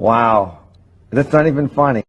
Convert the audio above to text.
Wow. That's not even funny.